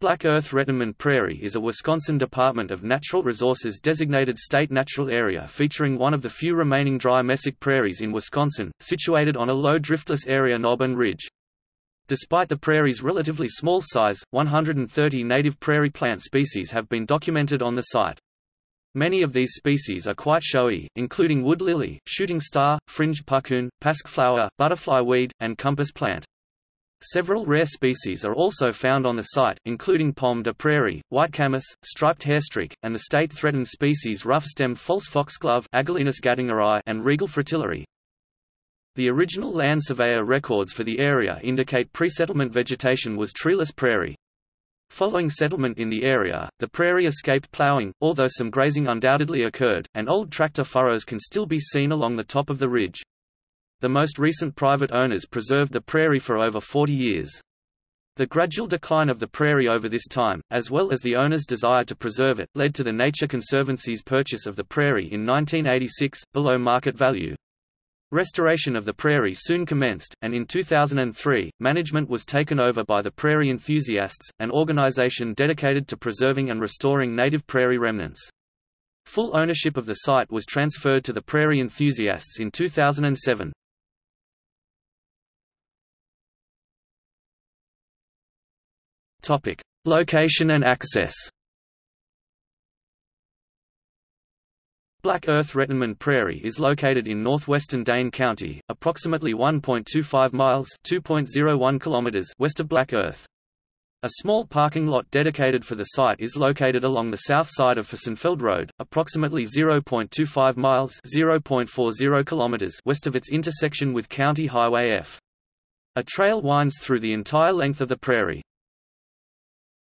Black Earth Rettenmund Prairie is a Wisconsin Department of Natural Resources designated state natural area featuring one of the few remaining dry mesic prairies in Wisconsin, situated on a low driftless area knob and ridge. Despite the prairie's relatively small size, 130 native prairie plant species have been documented on the site. Many of these species are quite showy, including wood lily, shooting star, fringed puccoon, pasque flower, butterfly weed, and compass plant. Several rare species are also found on the site, including pomme de prairie, white camas, striped hairstreak, and the state-threatened species rough-stemmed false foxglove and regal fritillary. The original land surveyor records for the area indicate pre-settlement vegetation was treeless prairie. Following settlement in the area, the prairie escaped plowing, although some grazing undoubtedly occurred, and old tractor furrows can still be seen along the top of the ridge. The most recent private owners preserved the prairie for over 40 years. The gradual decline of the prairie over this time, as well as the owner's desire to preserve it, led to the Nature Conservancy's purchase of the prairie in 1986, below market value. Restoration of the prairie soon commenced, and in 2003, management was taken over by the Prairie Enthusiasts, an organization dedicated to preserving and restoring native prairie remnants. Full ownership of the site was transferred to the Prairie Enthusiasts in 2007. Topic: Location and access. Black Earth Rettenmund Prairie is located in northwestern Dane County, approximately 1.25 miles (2.01 kilometers) west of Black Earth. A small parking lot dedicated for the site is located along the south side of Fussenfeld Road, approximately 0.25 miles (0.40 kilometers) west of its intersection with County Highway F. A trail winds through the entire length of the prairie.